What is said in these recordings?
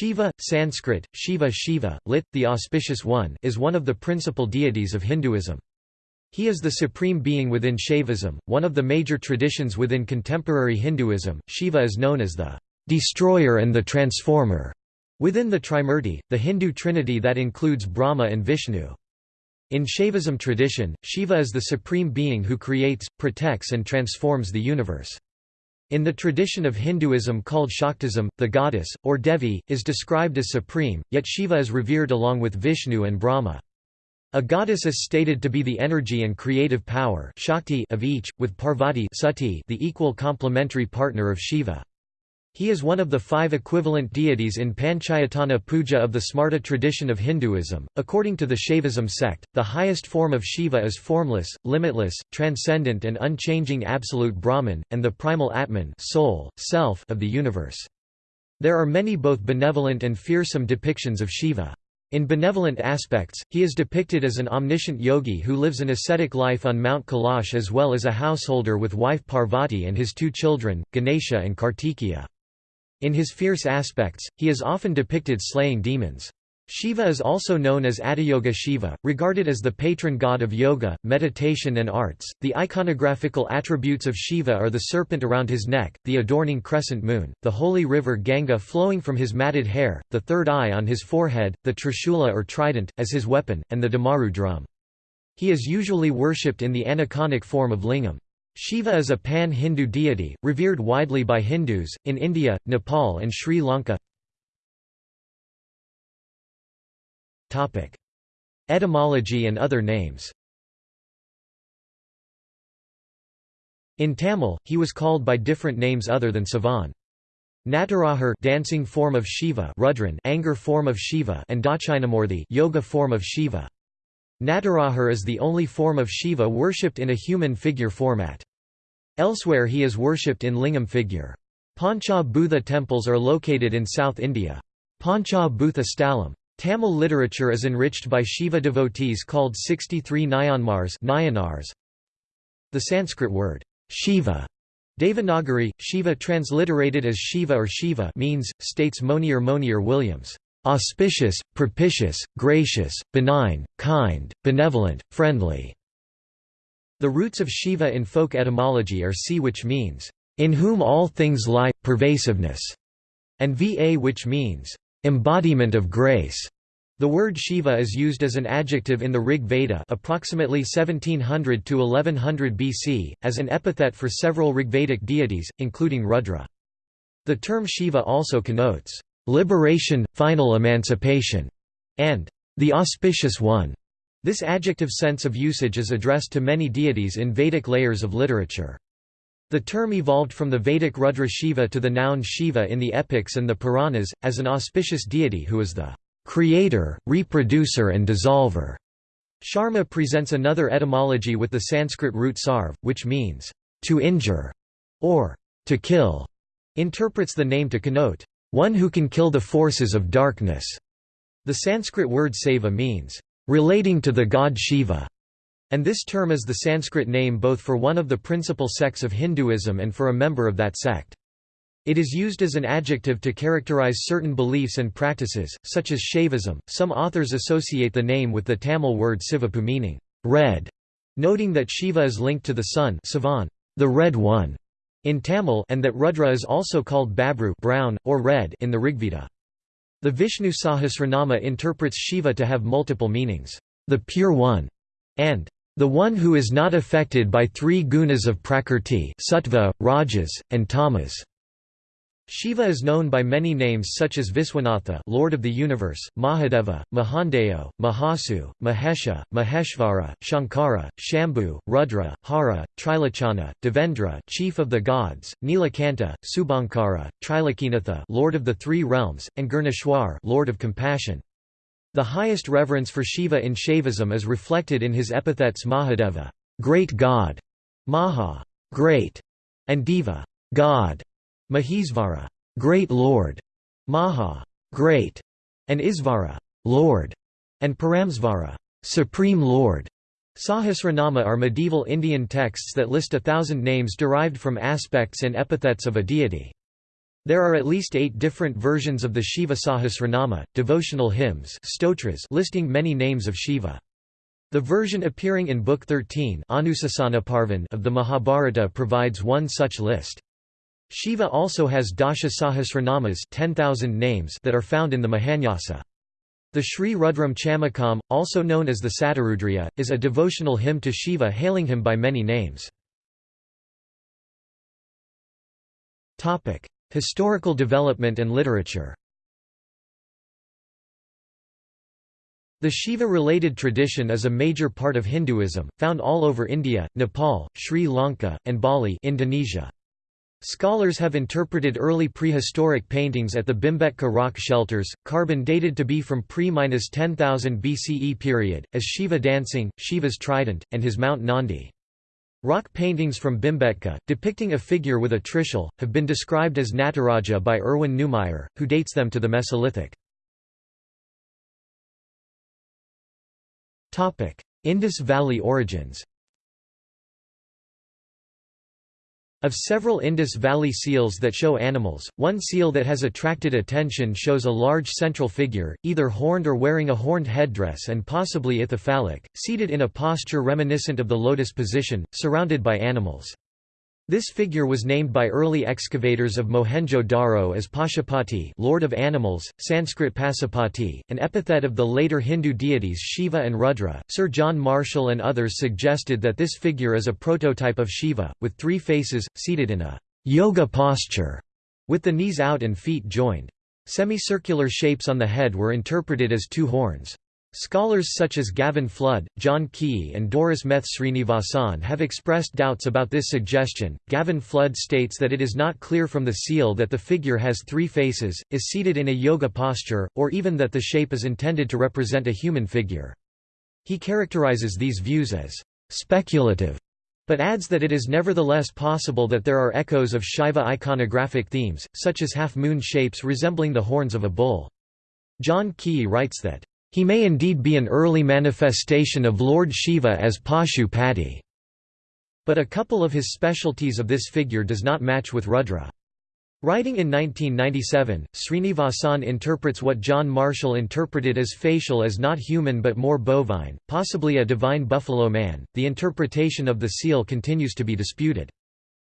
Shiva, Sanskrit, Shiva Shiva, lit. the auspicious one is one of the principal deities of Hinduism. He is the supreme being within Shaivism, one of the major traditions within contemporary Hinduism. Shiva is known as the destroyer and the transformer within the Trimurti, the Hindu trinity that includes Brahma and Vishnu. In Shaivism tradition, Shiva is the supreme being who creates, protects and transforms the universe. In the tradition of Hinduism called Shaktism, the goddess, or Devi, is described as supreme, yet Shiva is revered along with Vishnu and Brahma. A goddess is stated to be the energy and creative power Shakti of each, with Parvati Sati the equal complementary partner of Shiva. He is one of the five equivalent deities in Panchayatana puja of the Smarta tradition of Hinduism. According to the Shaivism sect, the highest form of Shiva is formless, limitless, transcendent, and unchanging absolute Brahman, and the primal Atman soul, self of the universe. There are many both benevolent and fearsome depictions of Shiva. In benevolent aspects, he is depicted as an omniscient yogi who lives an ascetic life on Mount Kailash as well as a householder with wife Parvati and his two children, Ganesha and Kartikeya. In his fierce aspects, he is often depicted slaying demons. Shiva is also known as Adiyogi Shiva, regarded as the patron god of yoga, meditation and arts. The iconographical attributes of Shiva are the serpent around his neck, the adorning crescent moon, the holy river Ganga flowing from his matted hair, the third eye on his forehead, the trishula or trident, as his weapon, and the damaru drum. He is usually worshipped in the aniconic form of lingam. Shiva is a pan-Hindu deity, revered widely by Hindus, in India, Nepal and Sri Lanka Etymology and other names In Tamil, he was called by different names other than Sivan. Natarajar dancing form of Shiva Rudran anger form of Shiva and Dakshinamurthy yoga form of Shiva. Natarajar is the only form of Shiva worshipped in a human figure format. Elsewhere he is worshipped in lingam figure. Pancha Bhutha temples are located in South India. Pancha Bhutha Stalam. Tamil literature is enriched by Shiva devotees called 63 Nayanmars. The Sanskrit word, Shiva, Devanagari, Shiva transliterated as Shiva or Shiva means, states Monier Monier Williams, auspicious, propitious, gracious, benign, kind, benevolent, friendly. The roots of Shiva in folk etymology are si which means, in whom all things lie, pervasiveness, and va which means, embodiment of grace. The word Shiva is used as an adjective in the Rig Veda approximately 1700 to 1100 BC, as an epithet for several Rigvedic deities, including Rudra. The term Shiva also connotes liberation, final emancipation, and the auspicious one. This adjective sense of usage is addressed to many deities in Vedic layers of literature. The term evolved from the Vedic Rudra Shiva to the noun Shiva in the epics and the Puranas, as an auspicious deity who is the creator, reproducer and dissolver. Sharma presents another etymology with the Sanskrit root sarv, which means, to injure, or to kill, interprets the name to connote one who can kill the forces of darkness. The Sanskrit word Shaiva means, relating to the god Shiva, and this term is the Sanskrit name both for one of the principal sects of Hinduism and for a member of that sect. It is used as an adjective to characterize certain beliefs and practices, such as Shaivism. Some authors associate the name with the Tamil word Sivapu meaning red, noting that Shiva is linked to the sun Sivan, the red one, in Tamil and that Rudra is also called Babru brown, or red in the Rigveda. The Vishnu Sahasranama interprets Shiva to have multiple meanings, the Pure One, and the one who is not affected by three gunas of Prakrti sattva, rajas, and tamas. Shiva is known by many names such as Viswanatha Lord of the Universe, Mahadeva, Mahandeo, Mahasu, Mahesha, Maheshvara, Shankara, Shambhu, Rudra, Hara, Trilochana, Devendra Chief of the Gods, Nilakanta, Subhankara, Trilokinatha Lord of the Three Realms, and Gurneshwar Lord of Compassion. The highest reverence for Shiva in Shaivism is reflected in his epithets Mahadeva great God", Maha great", and Deva God", Mahesvara, Great Lord, Maha, Great, and Isvara, Lord, and Paramesvara, Supreme Lord. Sahasranama are medieval Indian texts that list a thousand names derived from aspects and epithets of a deity. There are at least eight different versions of the Shiva Sahasranama, devotional hymns stotras listing many names of Shiva. The version appearing in Book 13 of the Mahabharata provides one such list. Shiva also has Dasha Sahasranamas 10,000 names that are found in the Mahanyasa. The Sri Rudram Chamakam, also known as the Satarudriya, is a devotional hymn to Shiva hailing him by many names. Historical development and literature The Shiva-related tradition is a major part of Hinduism, found all over India, Nepal, Sri Lanka, and Bali Indonesia. Scholars have interpreted early prehistoric paintings at the Bhimbetka rock shelters, carbon dated to be from pre-10,000 BCE period, as Shiva dancing, Shiva's trident, and his Mount Nandi. Rock paintings from Bhimbetka, depicting a figure with a trishul, have been described as Nataraja by Erwin Neumayer, who dates them to the Mesolithic. Indus Valley origins Of several Indus Valley seals that show animals, one seal that has attracted attention shows a large central figure, either horned or wearing a horned headdress and possibly ithyphallic, seated in a posture reminiscent of the lotus position, surrounded by animals. This figure was named by early excavators of Mohenjo-Daro as Pashupati Lord of Animals, Sanskrit Pasupati, an epithet of the later Hindu deities Shiva and Rudra. Sir John Marshall and others suggested that this figure is a prototype of Shiva, with three faces, seated in a yoga posture, with the knees out and feet joined. Semicircular shapes on the head were interpreted as two horns. Scholars such as Gavin Flood, John Keay, and Doris Meth Srinivasan have expressed doubts about this suggestion. Gavin Flood states that it is not clear from the seal that the figure has three faces, is seated in a yoga posture, or even that the shape is intended to represent a human figure. He characterizes these views as speculative, but adds that it is nevertheless possible that there are echoes of Shiva iconographic themes, such as half-moon shapes resembling the horns of a bull. John Keay writes that he may indeed be an early manifestation of Lord Shiva as Pashupati, but a couple of his specialties of this figure does not match with Rudra. Writing in 1997, Srinivasan interprets what John Marshall interpreted as facial as not human but more bovine, possibly a divine buffalo man. The interpretation of the seal continues to be disputed.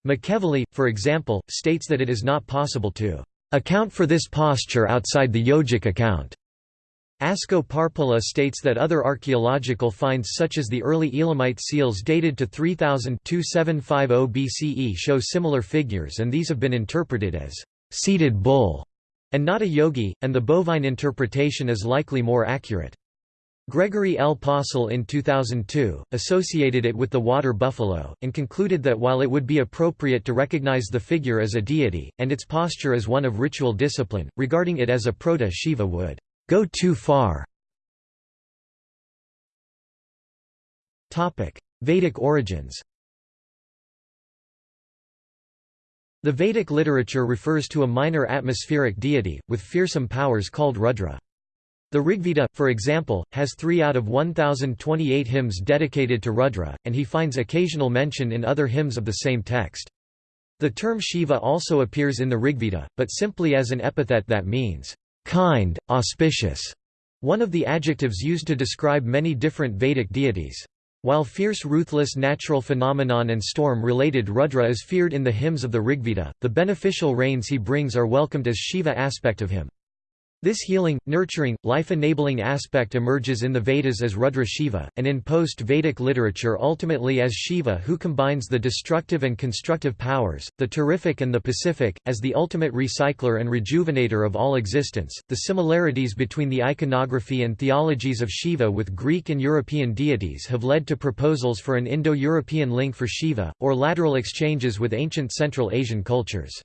McEvilley, for example, states that it is not possible to account for this posture outside the yogic account. Asko Parpola states that other archaeological finds such as the early Elamite seals dated to 3000-2750 BCE show similar figures and these have been interpreted as seated bull and not a yogi, and the bovine interpretation is likely more accurate. Gregory L. Possehl in 2002, associated it with the water buffalo, and concluded that while it would be appropriate to recognize the figure as a deity, and its posture as one of ritual discipline, regarding it as a proto-Shiva would go too far. Topic: Vedic origins The Vedic literature refers to a minor atmospheric deity, with fearsome powers called Rudra. The Rigveda, for example, has 3 out of 1028 hymns dedicated to Rudra, and he finds occasional mention in other hymns of the same text. The term Shiva also appears in the Rigveda, but simply as an epithet that means, kind, auspicious, one of the adjectives used to describe many different Vedic deities. While fierce ruthless natural phenomenon and storm-related Rudra is feared in the hymns of the Rigveda, the beneficial rains he brings are welcomed as Shiva aspect of him. This healing, nurturing, life-enabling aspect emerges in the Vedas as Rudra Shiva, and in post-Vedic literature ultimately as Shiva who combines the destructive and constructive powers, the terrific and the pacific, as the ultimate recycler and rejuvenator of all existence. The similarities between the iconography and theologies of Shiva with Greek and European deities have led to proposals for an Indo-European link for Shiva, or lateral exchanges with ancient Central Asian cultures.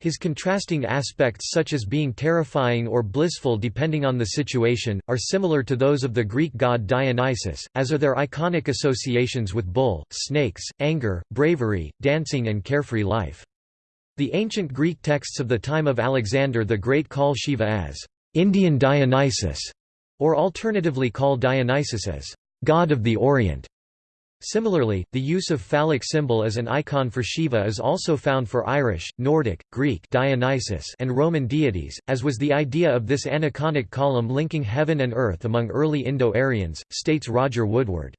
His contrasting aspects such as being terrifying or blissful depending on the situation, are similar to those of the Greek god Dionysus, as are their iconic associations with bull, snakes, anger, bravery, dancing and carefree life. The ancient Greek texts of the time of Alexander the Great call Shiva as Indian Dionysus, or alternatively call Dionysus as God of the Orient. Similarly, the use of phallic symbol as an icon for Shiva is also found for Irish, Nordic, Greek Dionysus and Roman deities, as was the idea of this aniconic column linking heaven and earth among early Indo-Aryans, states Roger Woodward.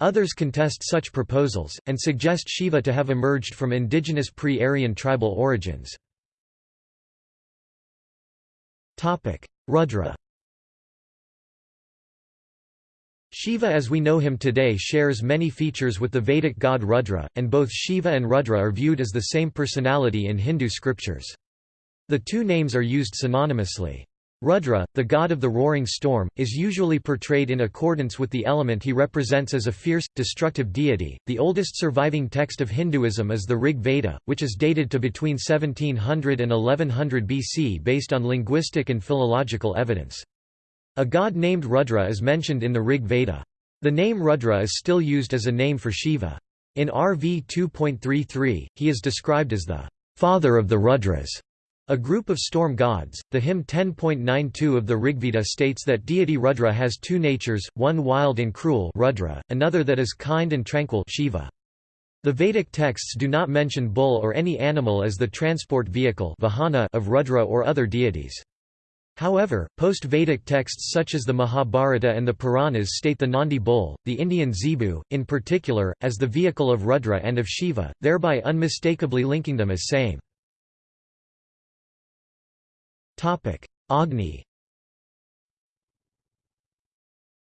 Others contest such proposals, and suggest Shiva to have emerged from indigenous pre-Aryan tribal origins. Rudra Shiva as we know him today shares many features with the Vedic god Rudra, and both Shiva and Rudra are viewed as the same personality in Hindu scriptures. The two names are used synonymously. Rudra, the god of the roaring storm, is usually portrayed in accordance with the element he represents as a fierce, destructive deity. The oldest surviving text of Hinduism is the Rig Veda, which is dated to between 1700 and 1100 BC based on linguistic and philological evidence. A god named Rudra is mentioned in the Rig Veda. The name Rudra is still used as a name for Shiva. In RV 2.33, he is described as the father of the Rudras, a group of storm gods. The hymn 10.92 of the Rigveda states that deity Rudra has two natures, one wild and cruel Rudra, another that is kind and tranquil Shiva. The Vedic texts do not mention bull or any animal as the transport vehicle of Rudra or other deities. However, post-Vedic texts such as the Mahabharata and the Puranas state the Nandi bull, the Indian zebu, in particular, as the vehicle of Rudra and of Shiva, thereby unmistakably linking them as same. Agni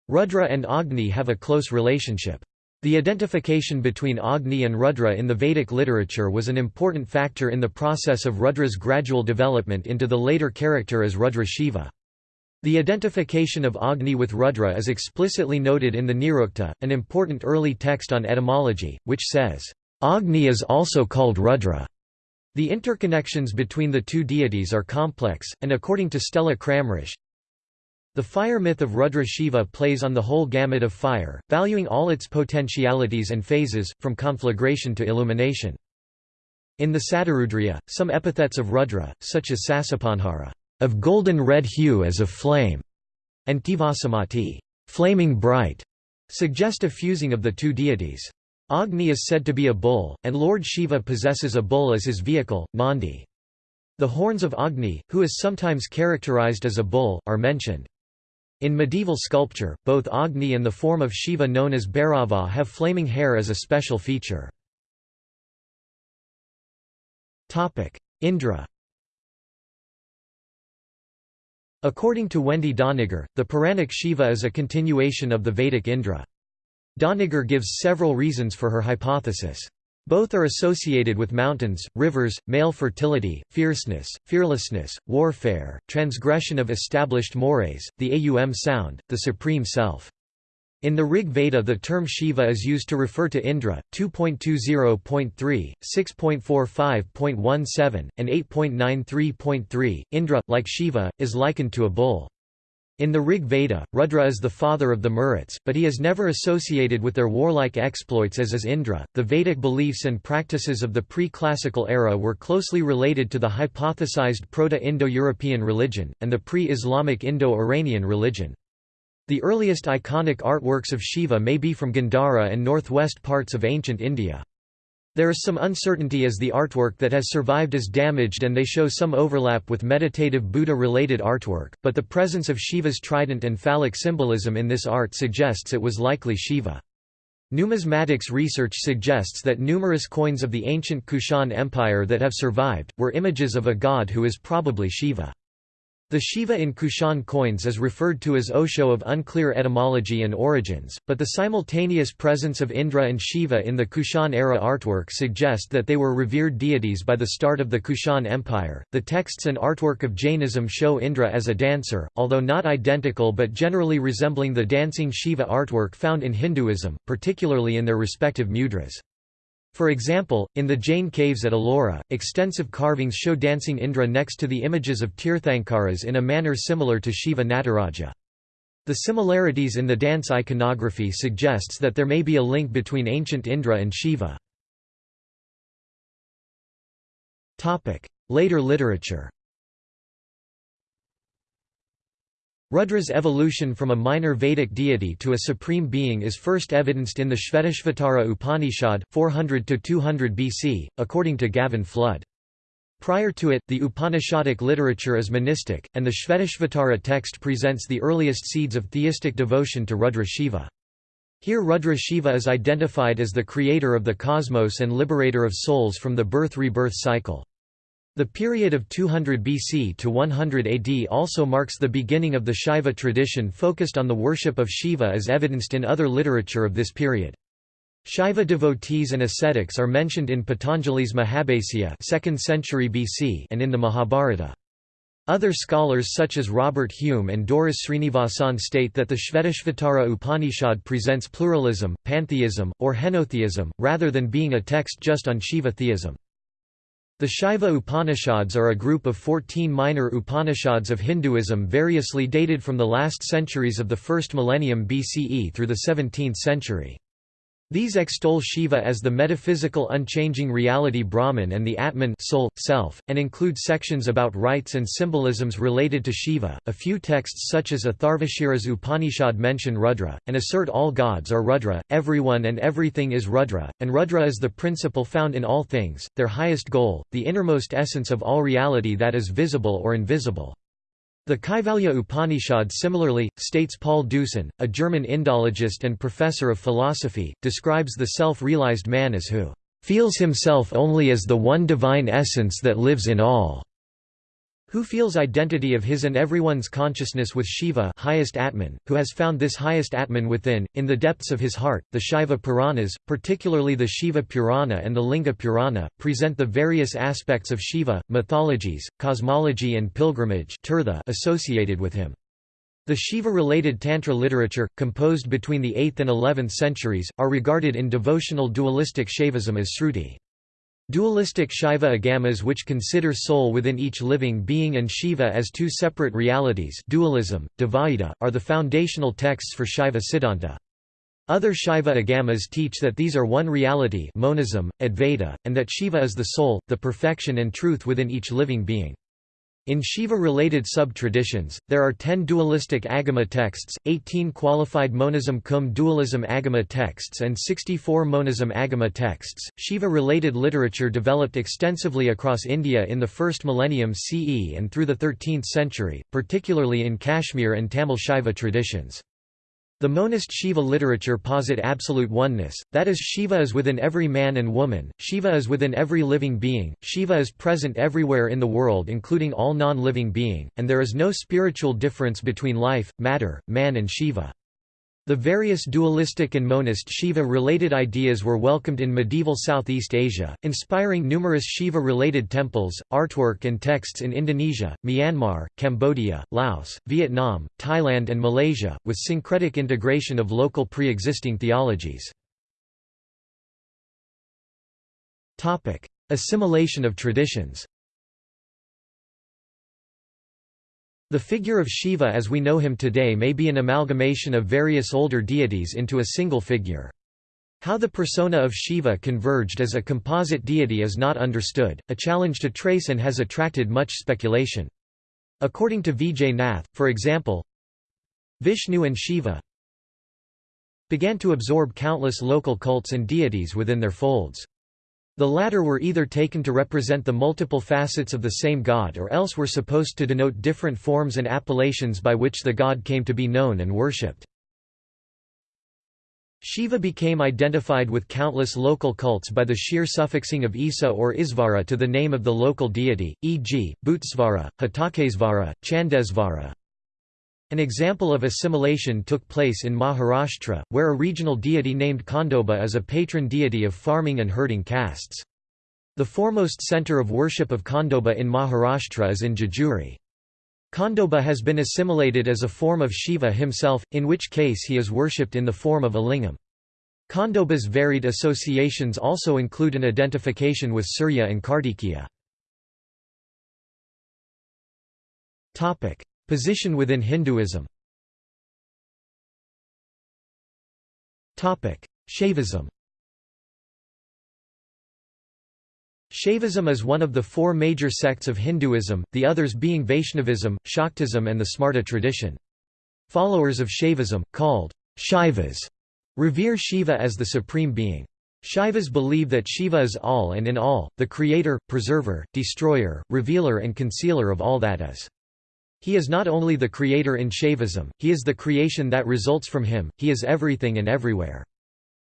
Rudra and Agni have a close relationship. The identification between Agni and Rudra in the Vedic literature was an important factor in the process of Rudra's gradual development into the later character as Rudra Shiva. The identification of Agni with Rudra is explicitly noted in the Nirukta, an important early text on etymology, which says, Agni is also called Rudra. The interconnections between the two deities are complex, and according to Stella Kramrisch, the fire myth of Rudra Shiva plays on the whole gamut of fire, valuing all its potentialities and phases, from conflagration to illumination. In the Satarudriya, some epithets of Rudra, such as Sasapanhara, of golden red hue as of flame, and Tivasamati, flaming bright, suggest a fusing of the two deities. Agni is said to be a bull, and Lord Shiva possesses a bull as his vehicle, Nandi. The horns of Agni, who is sometimes characterized as a bull, are mentioned. In medieval sculpture, both Agni and the form of Shiva known as Bhairava have flaming hair as a special feature. Indra According to Wendy Doniger, the Puranic Shiva is a continuation of the Vedic Indra. Doniger gives several reasons for her hypothesis. Both are associated with mountains, rivers, male fertility, fierceness, fearlessness, warfare, transgression of established mores, the Aum sound, the supreme self. In the Rig Veda the term Shiva is used to refer to Indra, 2.20.3, 6.45.17, and 8.93.3. Indra, like Shiva, is likened to a bull. In the Rig Veda, Rudra is the father of the Maruts, but he is never associated with their warlike exploits as is Indra. The Vedic beliefs and practices of the pre classical era were closely related to the hypothesized Proto Indo European religion, and the pre Islamic Indo Iranian religion. The earliest iconic artworks of Shiva may be from Gandhara and northwest parts of ancient India. There is some uncertainty as the artwork that has survived is damaged and they show some overlap with meditative Buddha-related artwork, but the presence of Shiva's trident and phallic symbolism in this art suggests it was likely Shiva. Numismatics research suggests that numerous coins of the ancient Kushan Empire that have survived, were images of a god who is probably Shiva. The Shiva in Kushan coins is referred to as Oesho of unclear etymology and origins, but the simultaneous presence of Indra and Shiva in the Kushan-era artwork suggest that they were revered deities by the start of the Kushan Empire. The texts and artwork of Jainism show Indra as a dancer, although not identical but generally resembling the dancing Shiva artwork found in Hinduism, particularly in their respective mudras. For example, in the Jain caves at Ellora, extensive carvings show dancing Indra next to the images of Tirthankaras in a manner similar to Shiva Nataraja. The similarities in the dance iconography suggests that there may be a link between ancient Indra and Shiva. Later literature Rudra's evolution from a minor Vedic deity to a supreme being is first evidenced in the Shvetashvatara Upanishad, 400–200 BC, according to Gavin Flood. Prior to it, the Upanishadic literature is monistic, and the Shvetashvatara text presents the earliest seeds of theistic devotion to Rudra Shiva. Here Rudra Shiva is identified as the creator of the cosmos and liberator of souls from the birth-rebirth cycle. The period of 200 BC to 100 AD also marks the beginning of the Shaiva tradition focused on the worship of Shiva as evidenced in other literature of this period. Shaiva devotees and ascetics are mentioned in Patanjali's Mahabhasya 2nd century BC and in the Mahabharata. Other scholars such as Robert Hume and Doris Srinivasan state that the Shvetashvatara Upanishad presents pluralism, pantheism, or henotheism, rather than being a text just on Shiva theism. The Shaiva Upanishads are a group of 14 minor Upanishads of Hinduism variously dated from the last centuries of the first millennium BCE through the 17th century. These extol Shiva as the metaphysical unchanging reality Brahman and the Atman soul, self, and include sections about rites and symbolisms related to Shiva. A few texts such as Atharvashira's Upanishad mention Rudra, and assert all gods are Rudra, everyone and everything is Rudra, and Rudra is the principle found in all things, their highest goal, the innermost essence of all reality that is visible or invisible. The Kaivalya Upanishad similarly, states Paul Deussen, a German Indologist and professor of philosophy, describes the self-realized man as who "...feels himself only as the one divine essence that lives in all." Who feels identity of his and everyone's consciousness with Shiva highest Atman, who has found this highest Atman within, in the depths of his heart. The Shiva Puranas, particularly the Shiva Purana and the Linga Purana, present the various aspects of Shiva, mythologies, cosmology and pilgrimage associated with him. The Shiva-related Tantra literature, composed between the 8th and 11th centuries, are regarded in devotional dualistic Shaivism as Sruti. Dualistic Shaiva agamas which consider soul within each living being and Shiva as two separate realities dualism, Dvaita, are the foundational texts for Shaiva Siddhanta. Other Shaiva agamas teach that these are one reality monism, Advaita, and that Shiva is the soul, the perfection and truth within each living being. In Shiva-related sub-traditions, there are ten dualistic Agama texts, 18 qualified monism cum dualism Agama texts and 64 monism Agama texts. Shiva-related literature developed extensively across India in the first millennium CE and through the 13th century, particularly in Kashmir and Tamil Shaiva traditions. The monist Shiva literature posit absolute oneness, that is Shiva is within every man and woman, Shiva is within every living being, Shiva is present everywhere in the world including all non-living being, and there is no spiritual difference between life, matter, man and Shiva. The various dualistic and monist Shiva-related ideas were welcomed in medieval Southeast Asia, inspiring numerous Shiva-related temples, artwork and texts in Indonesia, Myanmar, Cambodia, Laos, Vietnam, Thailand and Malaysia, with syncretic integration of local pre-existing theologies. Assimilation of traditions The figure of Shiva as we know him today may be an amalgamation of various older deities into a single figure. How the persona of Shiva converged as a composite deity is not understood, a challenge to trace and has attracted much speculation. According to Vijay Nath, for example, Vishnu and Shiva began to absorb countless local cults and deities within their folds. The latter were either taken to represent the multiple facets of the same god or else were supposed to denote different forms and appellations by which the god came to be known and worshipped. Shiva became identified with countless local cults by the sheer suffixing of Isa or Isvara to the name of the local deity, e.g., Bhutesvara, Hatakesvara, Chandesvara, an example of assimilation took place in Maharashtra, where a regional deity named Khandoba is a patron deity of farming and herding castes. The foremost centre of worship of Khandoba in Maharashtra is in Jejuri. Khandoba has been assimilated as a form of Shiva himself, in which case he is worshipped in the form of a lingam. Khandoba's varied associations also include an identification with Surya and Kartikeya. Position within Hinduism Shaivism Shaivism is one of the four major sects of Hinduism, the others being Vaishnavism, Shaktism and the Smarta tradition. Followers of Shaivism, called Shaivas, revere Shiva as the supreme being. Shaivas believe that Shiva is all and in all, the creator, preserver, destroyer, revealer and concealer of all that is. He is not only the creator in Shaivism, he is the creation that results from him, he is everything and everywhere.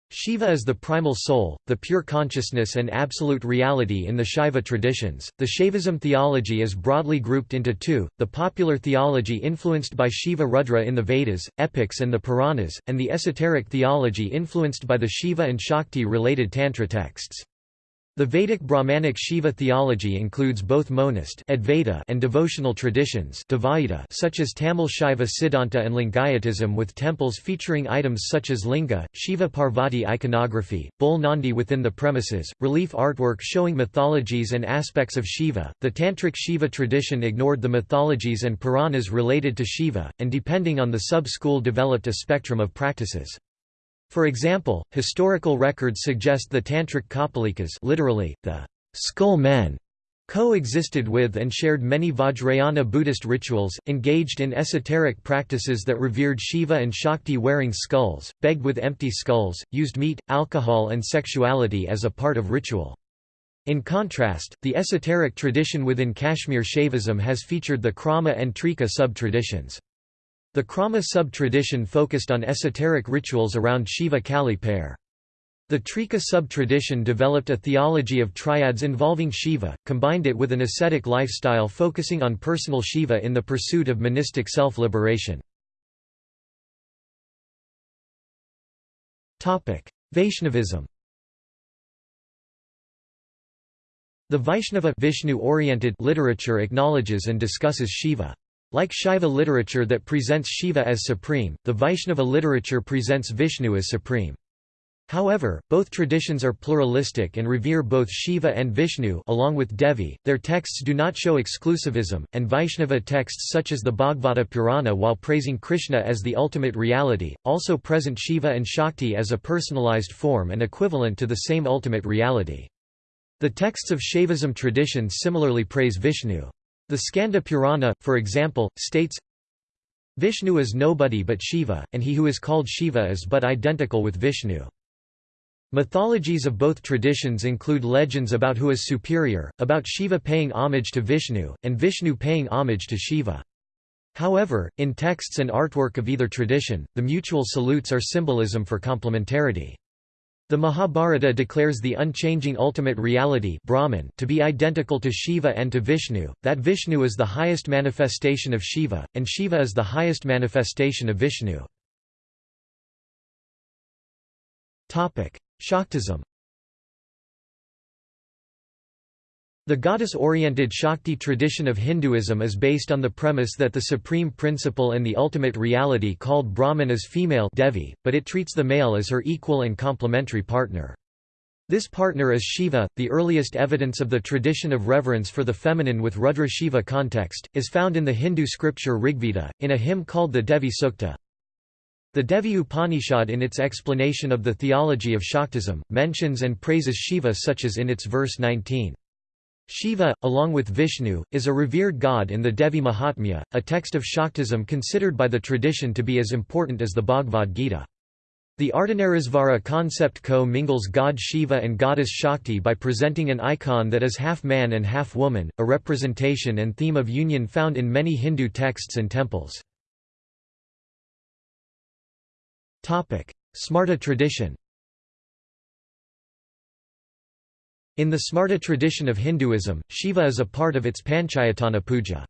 Shiva is the primal soul, the pure consciousness and absolute reality in the Shaiva traditions. The Shaivism theology is broadly grouped into two the popular theology influenced by Shiva Rudra in the Vedas, epics, and the Puranas, and the esoteric theology influenced by the Shiva and Shakti related Tantra texts. The Vedic Brahmanic Shiva theology includes both monist Advaita and devotional traditions Dvaita such as Tamil Shaiva Siddhanta and Lingayatism with temples featuring items such as linga, Shiva Parvati iconography, bull Nandi within the premises, relief artwork showing mythologies and aspects of Shiva. The Tantric Shiva tradition ignored the mythologies and Puranas related to Shiva, and depending on the sub-school developed a spectrum of practices. For example, historical records suggest the Tantric Kapalikas literally, the skull men coexisted with and shared many Vajrayana Buddhist rituals, engaged in esoteric practices that revered Shiva and Shakti wearing skulls, begged with empty skulls, used meat, alcohol and sexuality as a part of ritual. In contrast, the esoteric tradition within Kashmir Shaivism has featured the Krama and Trika sub-traditions. The Krama sub-tradition focused on esoteric rituals around Shiva Kali pair. The Trika sub-tradition developed a theology of triads involving Shiva, combined it with an ascetic lifestyle focusing on personal Shiva in the pursuit of monistic self-liberation. Vaishnavism The Vaishnava Vishnu-oriented literature acknowledges and discusses Shiva. Like Shaiva literature that presents Shiva as supreme, the Vaishnava literature presents Vishnu as supreme. However, both traditions are pluralistic and revere both Shiva and Vishnu along with Devi. Their texts do not show exclusivism, and Vaishnava texts such as the Bhagavata Purana while praising Krishna as the ultimate reality, also present Shiva and Shakti as a personalized form and equivalent to the same ultimate reality. The texts of Shaivism tradition similarly praise Vishnu. The Skanda Purana, for example, states, Vishnu is nobody but Shiva, and he who is called Shiva is but identical with Vishnu. Mythologies of both traditions include legends about who is superior, about Shiva paying homage to Vishnu, and Vishnu paying homage to Shiva. However, in texts and artwork of either tradition, the mutual salutes are symbolism for complementarity. The Mahabharata declares the unchanging ultimate reality Brahman to be identical to Shiva and to Vishnu, that Vishnu is the highest manifestation of Shiva, and Shiva is the highest manifestation of Vishnu. Shaktism The goddess-oriented Shakti tradition of Hinduism is based on the premise that the supreme principle and the ultimate reality called Brahman is female Devi, but it treats the male as her equal and complementary partner. This partner is Shiva. The earliest evidence of the tradition of reverence for the feminine with Rudra Shiva context, is found in the Hindu scripture Rigveda, in a hymn called the Devi Sukta. The Devi Upanishad in its explanation of the theology of Shaktism, mentions and praises Shiva such as in its verse 19. Shiva, along with Vishnu, is a revered god in the Devi Mahatmya, a text of Shaktism considered by the tradition to be as important as the Bhagavad Gita. The Ardhanarisvara concept co-mingles god Shiva and goddess Shakti by presenting an icon that is half man and half woman, a representation and theme of union found in many Hindu texts and temples. Smarta tradition In the Smarta tradition of Hinduism, Shiva is a part of its Panchayatana puja.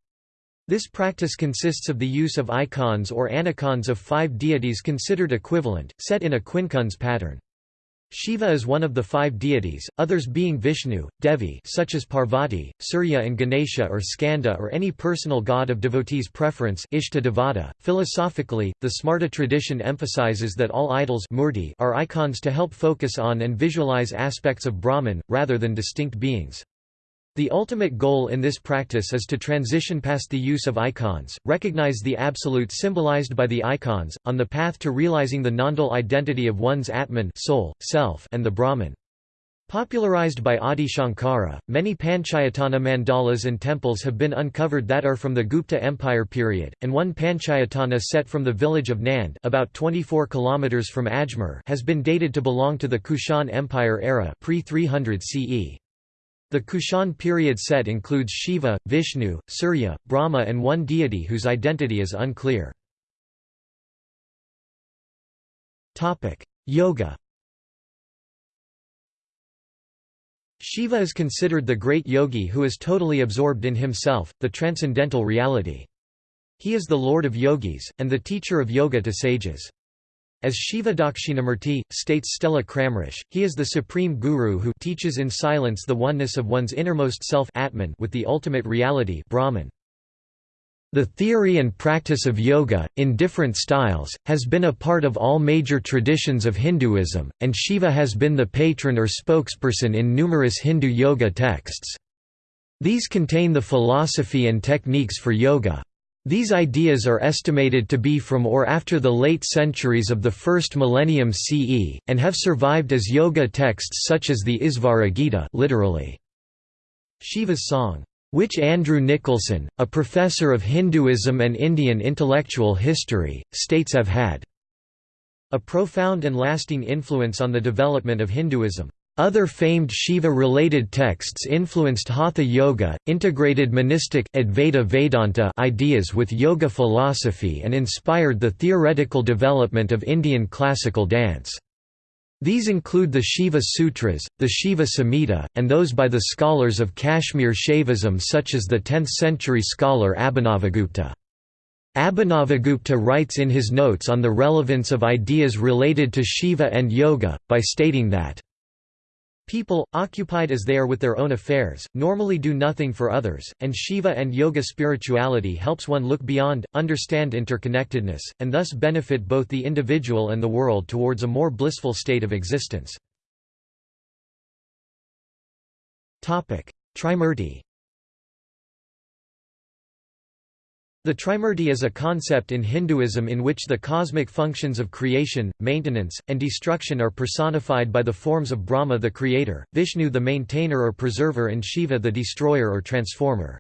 This practice consists of the use of icons or anicons of five deities considered equivalent, set in a quincunx pattern. Shiva is one of the five deities, others being Vishnu, Devi such as Parvati, Surya and Ganesha or Skanda or any personal god of devotees' preference Ishta. .Philosophically, the Smarta tradition emphasizes that all idols are icons to help focus on and visualize aspects of Brahman, rather than distinct beings. The ultimate goal in this practice is to transition past the use of icons, recognize the absolute symbolized by the icons, on the path to realizing the non-dual identity of one's Atman soul, self and the Brahman. Popularized by Adi Shankara, many Panchayatana mandalas and temples have been uncovered that are from the Gupta Empire period, and one Panchayatana set from the village of Nand about 24 km from Ajmer has been dated to belong to the Kushan Empire era pre-300 CE. The Kushan period set includes Shiva, Vishnu, Surya, Brahma and one deity whose identity is unclear. Yoga Shiva is considered the great yogi who is totally absorbed in himself, the transcendental reality. He is the lord of yogis, and the teacher of yoga to sages. As Shiva Dakshinamurti, states Stella Kramrisch, he is the supreme guru who teaches in silence the oneness of one's innermost self Atman with the ultimate reality Brahman. The theory and practice of yoga, in different styles, has been a part of all major traditions of Hinduism, and Shiva has been the patron or spokesperson in numerous Hindu yoga texts. These contain the philosophy and techniques for yoga. These ideas are estimated to be from or after the late centuries of the first millennium CE, and have survived as yoga texts such as the Isvara Gita literally. Shiva's song, which Andrew Nicholson, a professor of Hinduism and Indian intellectual history, states have had a profound and lasting influence on the development of Hinduism. Other famed Shiva-related texts influenced Hatha Yoga, integrated monistic Advaita Vedanta ideas with yoga philosophy and inspired the theoretical development of Indian classical dance. These include the Shiva Sutras, the Shiva Samhita, and those by the scholars of Kashmir Shaivism such as the 10th-century scholar Abhinavagupta. Abhinavagupta writes in his notes on the relevance of ideas related to Shiva and yoga, by stating that People, occupied as they are with their own affairs, normally do nothing for others, and Shiva and yoga spirituality helps one look beyond, understand interconnectedness, and thus benefit both the individual and the world towards a more blissful state of existence. Trimurti The Trimurti is a concept in Hinduism in which the cosmic functions of creation, maintenance, and destruction are personified by the forms of Brahma the creator, Vishnu the maintainer or preserver and Shiva the destroyer or transformer.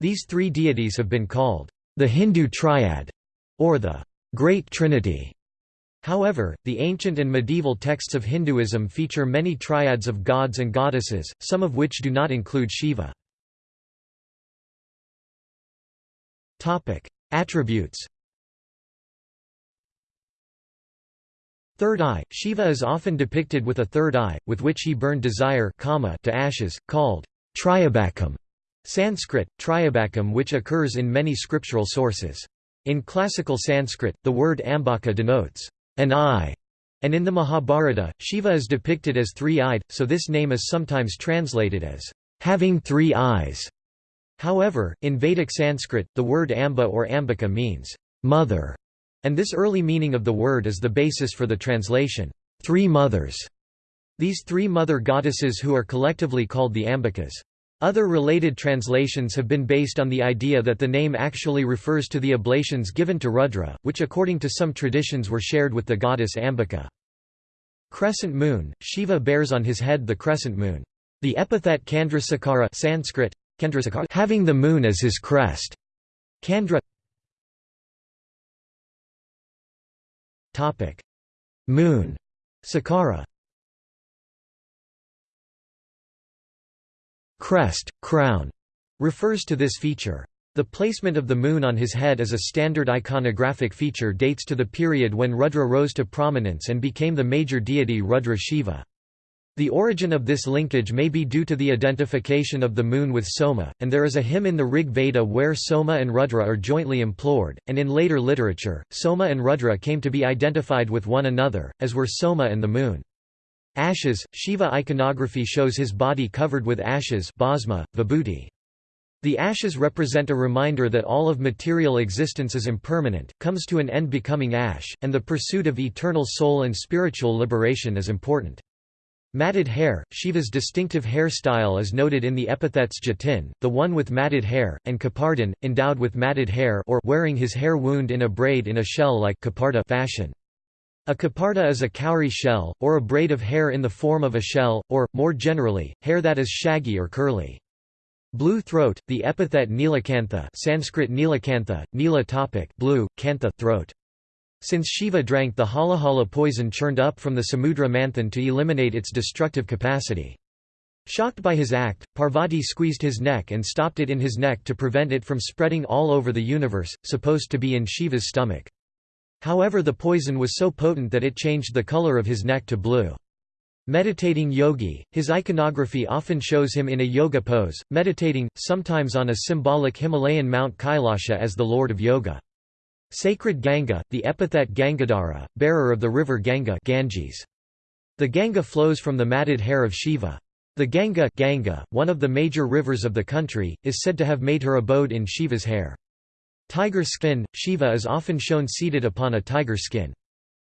These three deities have been called the Hindu Triad or the Great Trinity. However, the ancient and medieval texts of Hinduism feature many triads of gods and goddesses, some of which do not include Shiva. Topic: Attributes. Third eye – Shiva is often depicted with a third eye, with which he burned desire to ashes, called Tryambakam Sanskrit, Tryambakam which occurs in many scriptural sources. In classical Sanskrit, the word ambaka denotes an eye, and in the Mahabharata, Shiva is depicted as three-eyed, so this name is sometimes translated as having three eyes. However, in Vedic Sanskrit, the word amba or ambika means mother, and this early meaning of the word is the basis for the translation, three mothers. These three mother goddesses who are collectively called the ambikas. Other related translations have been based on the idea that the name actually refers to the oblations given to Rudra, which according to some traditions were shared with the goddess Ambika. Crescent moon, Shiva bears on his head the crescent moon. The epithet Chandrasekhara Sanskrit, having the moon as his crest. Candra Topic Moon Sakara Crest, crown refers to this feature. The placement of the moon on his head as a standard iconographic feature dates to the period when Rudra rose to prominence and became the major deity Rudra Shiva. The origin of this linkage may be due to the identification of the moon with Soma, and there is a hymn in the Rig Veda where Soma and Rudra are jointly implored, and in later literature, Soma and Rudra came to be identified with one another, as were Soma and the moon. Ashes, Shiva iconography shows his body covered with ashes bhasma, vibhuti. The ashes represent a reminder that all of material existence is impermanent, comes to an end becoming ash, and the pursuit of eternal soul and spiritual liberation is important. Matted hair, Shiva's distinctive hairstyle is noted in the epithets jatin, the one with matted hair, and kapardhan, endowed with matted hair or wearing his hair wound in a braid in a shell-like fashion. A caparda is a cowrie shell, or a braid of hair in the form of a shell, or, more generally, hair that is shaggy or curly. Blue throat, the epithet Nilakantha Sanskrit Nilakantha, Nila topic blue, Kantha throat. Since Shiva drank the halahala poison churned up from the Samudra Manthan to eliminate its destructive capacity. Shocked by his act, Parvati squeezed his neck and stopped it in his neck to prevent it from spreading all over the universe, supposed to be in Shiva's stomach. However the poison was so potent that it changed the color of his neck to blue. Meditating yogi, his iconography often shows him in a yoga pose, meditating, sometimes on a symbolic Himalayan Mount Kailasha as the Lord of Yoga. Sacred Ganga, the epithet Gangadhara, bearer of the river Ganga Ganges. The Ganga flows from the matted hair of Shiva. The Ganga, Ganga, one of the major rivers of the country, is said to have made her abode in Shiva's hair. Tiger skin, Shiva is often shown seated upon a tiger skin.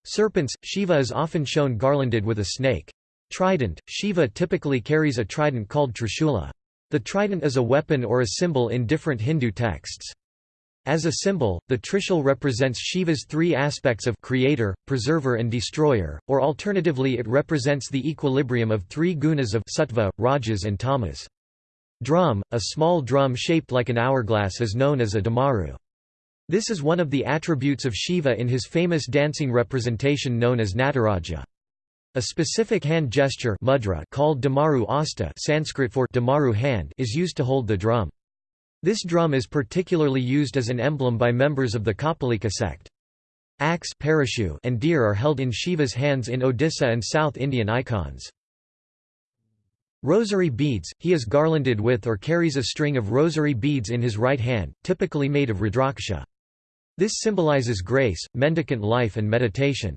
Serpents, Shiva is often shown garlanded with a snake. Trident, Shiva typically carries a trident called Trishula. The trident is a weapon or a symbol in different Hindu texts. As a symbol, the Trishul represents Shiva's three aspects of creator, preserver and destroyer, or alternatively it represents the equilibrium of three gunas of sattva, rajas and tamas. Drum, a small drum shaped like an hourglass is known as a damaru. This is one of the attributes of Shiva in his famous dancing representation known as Nataraja. A specific hand gesture mudra called damaru hasta Sanskrit for damaru hand is used to hold the drum. This drum is particularly used as an emblem by members of the Kapalika sect. Axe and deer are held in Shiva's hands in Odisha and South Indian icons. Rosary beads, he is garlanded with or carries a string of rosary beads in his right hand, typically made of rudraksha. This symbolizes grace, mendicant life and meditation.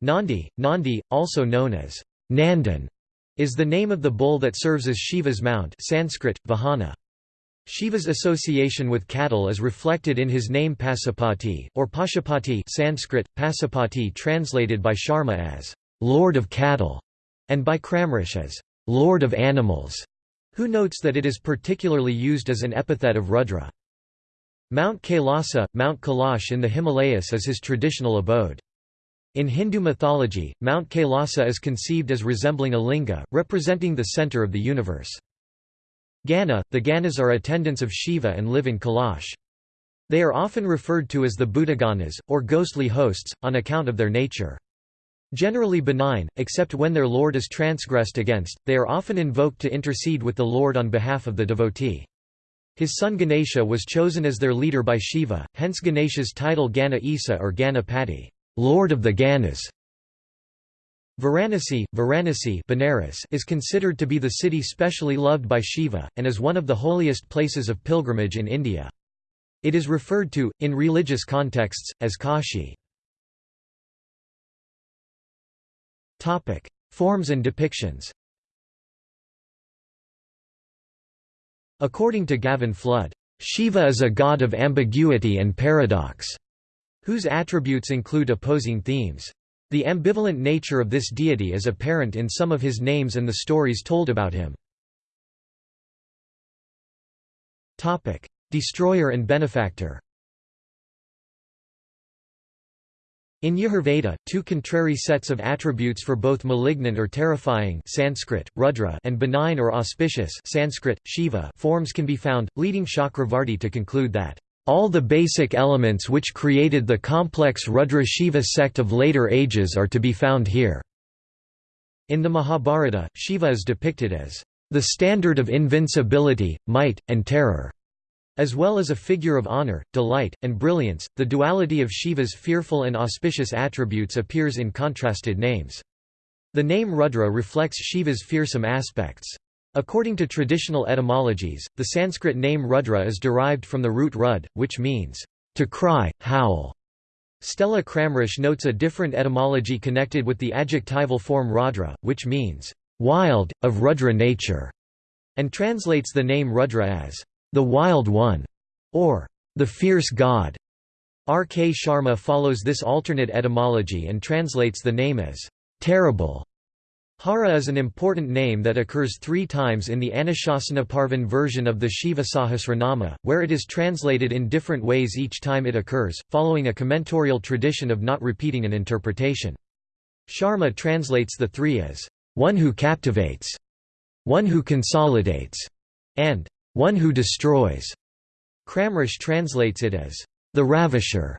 Nandi, Nandi, also known as Nandin, is the name of the bull that serves as Shiva's mount Sanskrit, Vahana. Shiva's association with cattle is reflected in his name Pasupati, or Pashupati Sanskrit, Pasupati translated by Sharma as, Lord of Cattle, and by Kramrisch as, Lord of Animals, who notes that it is particularly used as an epithet of Rudra. Mount Kailasa, Mount Kailash in the Himalayas is his traditional abode. In Hindu mythology, Mount Kailasa is conceived as resembling a linga, representing the center of the universe. Gana, the Ganas are attendants of Shiva and live in Kailash. They are often referred to as the Bhutaganas, or ghostly hosts, on account of their nature. Generally benign, except when their lord is transgressed against, they are often invoked to intercede with the lord on behalf of the devotee. His son Ganesha was chosen as their leader by Shiva, hence Ganesha's title Gana Isa or Ganapati, Lord of the Ganas. Varanasi, Varanasi Benares is considered to be the city specially loved by Shiva, and is one of the holiest places of pilgrimage in India. It is referred to, in religious contexts, as Kashi. Forms and depictions. According to Gavin Flood, Shiva is a god of ambiguity and paradox, whose attributes include opposing themes. The ambivalent nature of this deity is apparent in some of his names and the stories told about him. Destroyer and benefactor In Yajurveda, two contrary sets of attributes for both malignant or terrifying Sanskrit, Rudra and benign or auspicious Sanskrit, Shiva forms can be found, leading Chakravarti to conclude that all the basic elements which created the complex Rudra-Shiva sect of later ages are to be found here." In the Mahabharata, Shiva is depicted as the standard of invincibility, might, and terror. As well as a figure of honor, delight, and brilliance, the duality of Shiva's fearful and auspicious attributes appears in contrasted names. The name Rudra reflects Shiva's fearsome aspects. According to traditional etymologies, the Sanskrit name Rudra is derived from the root rud, which means, to cry, howl. Stella Kramrisch notes a different etymology connected with the adjectival form raudra, which means, wild, of Rudra nature, and translates the name Rudra as, the Wild One, or the Fierce God. R. K. Sharma follows this alternate etymology and translates the name as terrible. Hara is an important name that occurs three times in the Anushasanaparvan version of the Shiva Sahasranama, where it is translated in different ways each time it occurs, following a commentorial tradition of not repeating an interpretation. Sharma translates the three as, "...one who captivates", "...one who consolidates", and "...one who destroys". Kramrisch translates it as, "...the ravisher".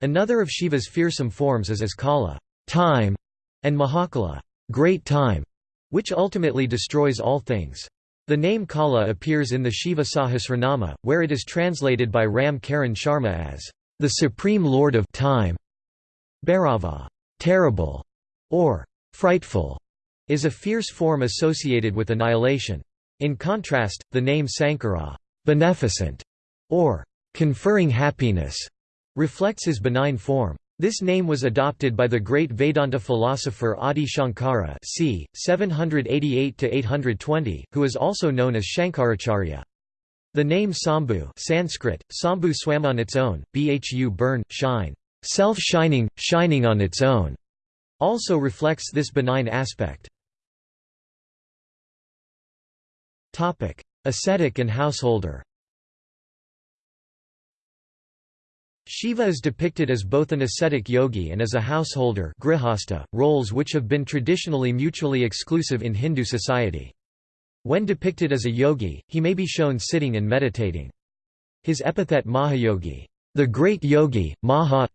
Another of Shiva's fearsome forms is as Kala time", and Mahakala great time, which ultimately destroys all things. The name Kala appears in the Shiva Sahasranama, where it is translated by Ram Karan Sharma as, the Supreme Lord of Time. Bhairava terrible", or frightful, is a fierce form associated with annihilation. In contrast, the name Sankara beneficent", or conferring happiness, reflects his benign form. This name was adopted by the great Vedanta philosopher Adi Shankara c. 788–820, who is also known as Shankaracharya. The name Sambhu Sanskrit, Sambhu swam on its own, bhu burn, shine, self-shining, shining on its own, also reflects this benign aspect. Ascetic and householder Shiva is depicted as both an ascetic yogi and as a householder grihastha, roles which have been traditionally mutually exclusive in Hindu society. When depicted as a yogi, he may be shown sitting and meditating. His epithet Mahayogi, the great yogi, Maha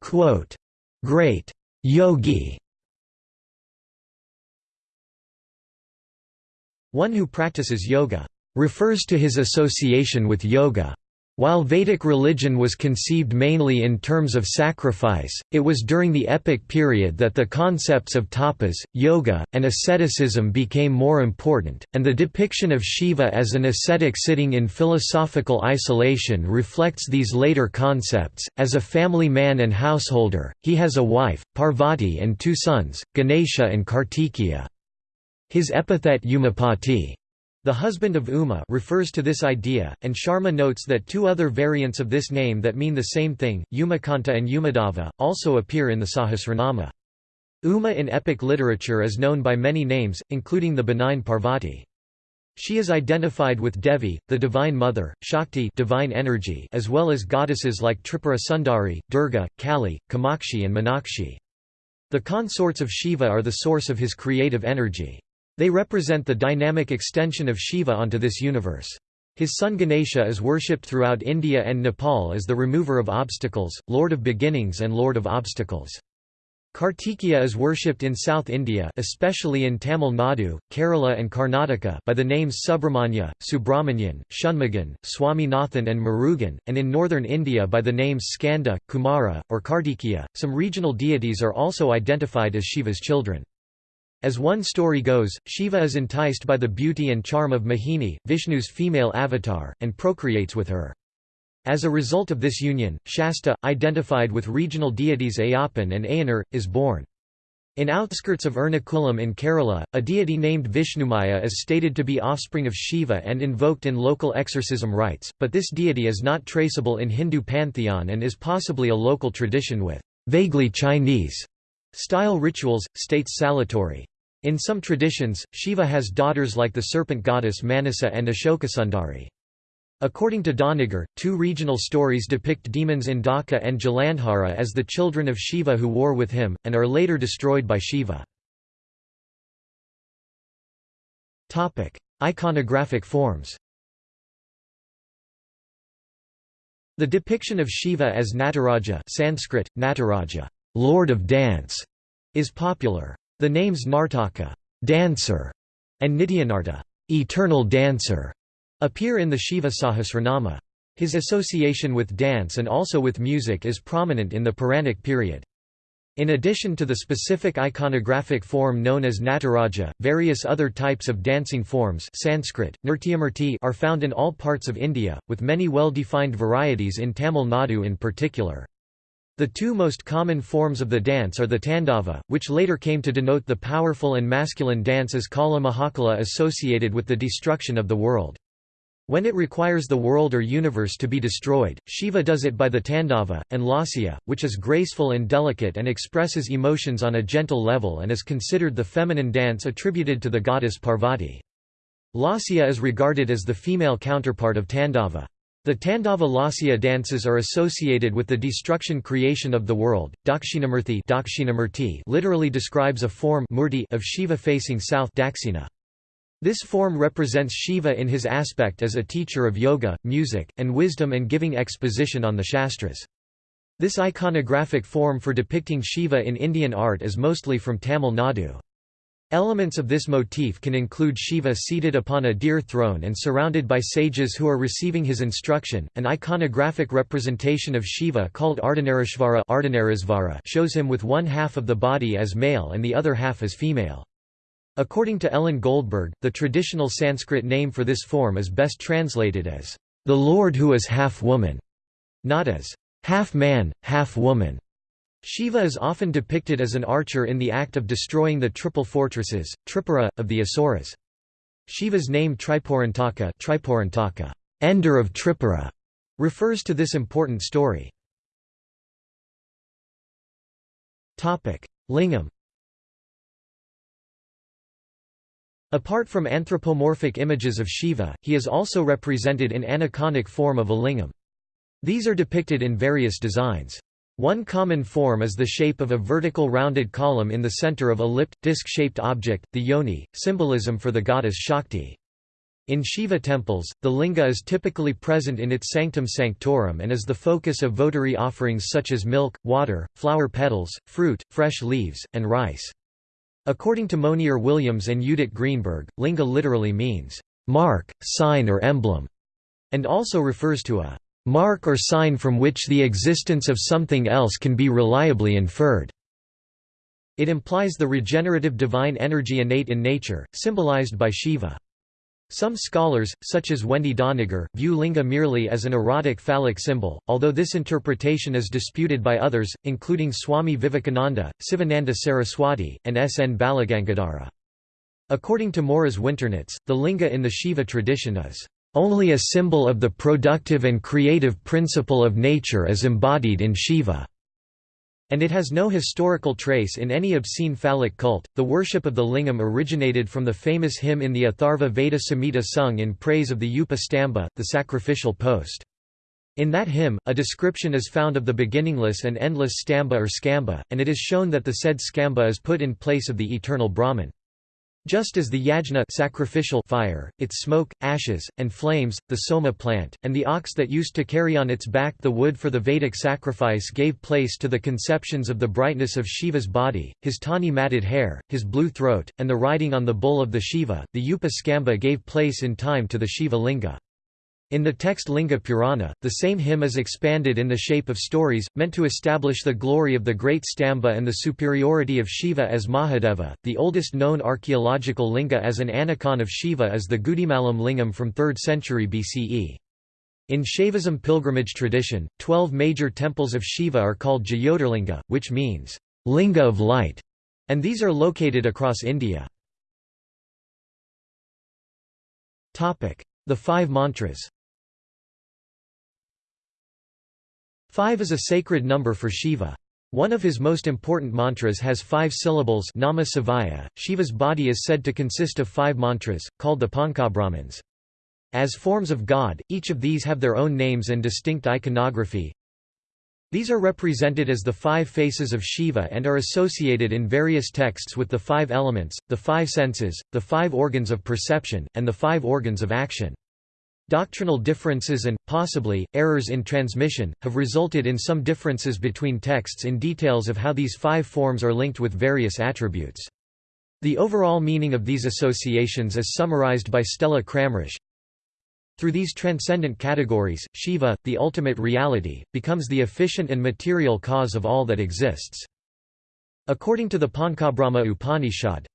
Quote, great yogi One who practices yoga refers to his association with yoga. While Vedic religion was conceived mainly in terms of sacrifice, it was during the epic period that the concepts of tapas, yoga, and asceticism became more important, and the depiction of Shiva as an ascetic sitting in philosophical isolation reflects these later concepts. As a family man and householder, he has a wife, Parvati, and two sons, Ganesha and Kartikeya. His epithet Umapati the husband of Uma refers to this idea, and Sharma notes that two other variants of this name that mean the same thing, Umakanta and Umadava, also appear in the Sahasranama. Uma in epic literature is known by many names, including the benign Parvati. She is identified with Devi, the divine mother, Shakti divine energy, as well as goddesses like Tripura Sundari, Durga, Kali, Kamakshi and Meenakshi. The consorts of Shiva are the source of his creative energy. They represent the dynamic extension of Shiva onto this universe. His son Ganesha is worshipped throughout India and Nepal as the remover of obstacles, lord of beginnings and lord of obstacles. Kartikeya is worshipped in South India especially in Tamil Nadu, Kerala and Karnataka by the names Subramanya, Subramanian, Shanmugan, Swaminathan and Murugan, and in northern India by the names Skanda, Kumara, or Kartikeya. Some regional deities are also identified as Shiva's children. As one story goes, Shiva is enticed by the beauty and charm of Mohini, Vishnu's female avatar, and procreates with her. As a result of this union, Shasta, identified with regional deities Ayyappan and Ayyanar, is born. In outskirts of Ernakulam in Kerala, a deity named Vishnumaya is stated to be offspring of Shiva and invoked in local exorcism rites, but this deity is not traceable in Hindu pantheon and is possibly a local tradition with vaguely Chinese style rituals, states Saletore. In some traditions, Shiva has daughters like the serpent goddess Manasa and Ashokasundari. According to Doniger, two regional stories depict demons in Indaka and Jalandhara as the children of Shiva who war with him, and are later destroyed by Shiva. Iconographic forms The depiction of Shiva as Nataraja Sanskrit, Nataraja, Lord of Dance, is popular. The names Nartaka dancer", and Nityanarta eternal dancer", appear in the Shiva Sahasranama. His association with dance and also with music is prominent in the Puranic period. In addition to the specific iconographic form known as Nataraja, various other types of dancing forms Sanskrit, are found in all parts of India, with many well-defined varieties in Tamil Nadu in particular. The two most common forms of the dance are the Tandava, which later came to denote the powerful and masculine dance as Kala Mahakala associated with the destruction of the world. When it requires the world or universe to be destroyed, Shiva does it by the Tandava, and Lasya, which is graceful and delicate and expresses emotions on a gentle level and is considered the feminine dance attributed to the goddess Parvati. Lasya is regarded as the female counterpart of Tandava. The Tandava Lasya dances are associated with the destruction creation of the world. Dakshinamurti, Dakshinamurti literally describes a form murti of Shiva facing south Daksina. This form represents Shiva in his aspect as a teacher of yoga, music, and wisdom and giving exposition on the Shastras. This iconographic form for depicting Shiva in Indian art is mostly from Tamil Nadu. Elements of this motif can include Shiva seated upon a deer throne and surrounded by sages who are receiving his instruction. An iconographic representation of Shiva called Ardhanarishvara shows him with one half of the body as male and the other half as female. According to Ellen Goldberg, the traditional Sanskrit name for this form is best translated as, "...the Lord who is half woman", not as, "...half man, half woman". Shiva is often depicted as an archer in the act of destroying the triple fortresses, Tripura, of the Asuras. Shiva's name Tripurantaka, Tripurantaka ender of Tripura, refers to this important story. Lingam Apart from anthropomorphic images of Shiva, he is also represented in aniconic form of a lingam. These are depicted in various designs. One common form is the shape of a vertical rounded column in the center of a lipped, disc-shaped object, the yoni, symbolism for the goddess Shakti. In Shiva temples, the linga is typically present in its sanctum sanctorum and is the focus of votary offerings such as milk, water, flower petals, fruit, fresh leaves, and rice. According to Monier Williams and Judith Greenberg, linga literally means, "...mark, sign or emblem", and also refers to a "...mark or sign from which the existence of something else can be reliably inferred." It implies the regenerative divine energy innate in nature, symbolized by Shiva. Some scholars, such as Wendy Doniger, view linga merely as an erotic phallic symbol, although this interpretation is disputed by others, including Swami Vivekananda, Sivananda Saraswati, and S. N. Balagangadhara. According to Morris Winternitz, the linga in the Shiva tradition is only a symbol of the productive and creative principle of nature as embodied in Shiva and it has no historical trace in any obscene phallic cult. The worship of the lingam originated from the famous hymn in the Atharva Veda Samhita sung in praise of the Upa Stamba, the sacrificial post. In that hymn, a description is found of the beginningless and endless stamba or skamba, and it is shown that the said skamba is put in place of the eternal Brahman. Just as the yajna sacrificial fire, its smoke, ashes, and flames, the soma plant, and the ox that used to carry on its back the wood for the Vedic sacrifice gave place to the conceptions of the brightness of Shiva's body, his tawny matted hair, his blue throat, and the riding on the bull of the Shiva, the Upa Skamba gave place in time to the Shiva linga. In the text Linga Purana, the same hymn is expanded in the shape of stories, meant to establish the glory of the great Stamba and the superiority of Shiva as Mahadeva. The oldest known archaeological linga as an anicon of Shiva is the Gudimallam lingam from 3rd century BCE. In Shaivism pilgrimage tradition, twelve major temples of Shiva are called Jyotirlinga, which means, linga of light, and these are located across India. The five mantras Five is a sacred number for Shiva. One of his most important mantras has five syllables Nama Sivaya. Shiva's body is said to consist of five mantras, called the Panchabrahmans. As forms of God, each of these have their own names and distinct iconography. These are represented as the five faces of Shiva and are associated in various texts with the five elements, the five senses, the five organs of perception, and the five organs of action. Doctrinal differences and, possibly, errors in transmission, have resulted in some differences between texts in details of how these five forms are linked with various attributes. The overall meaning of these associations is summarized by Stella Kramrisch. Through these transcendent categories, Shiva, the ultimate reality, becomes the efficient and material cause of all that exists. According to the Panchabrahma Upanishad,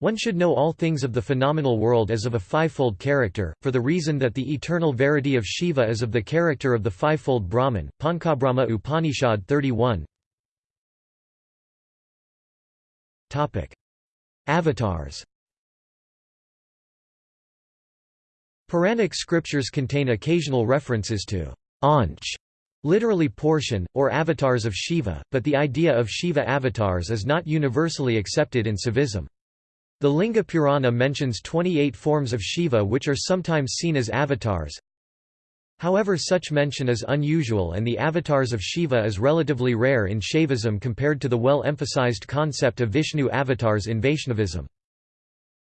one should know all things of the phenomenal world as of a fivefold character, for the reason that the eternal verity of Shiva is of the character of the fivefold Brahman. Panchabrahma Upanishad 31 Avatars Puranic scriptures contain occasional references to Anch, literally portion, or avatars of Shiva, but the idea of Shiva avatars is not universally accepted in Saivism. The Linga Purana mentions 28 forms of Shiva which are sometimes seen as avatars. However such mention is unusual and the avatars of Shiva is relatively rare in Shaivism compared to the well-emphasized concept of Vishnu avatars in Vaishnavism.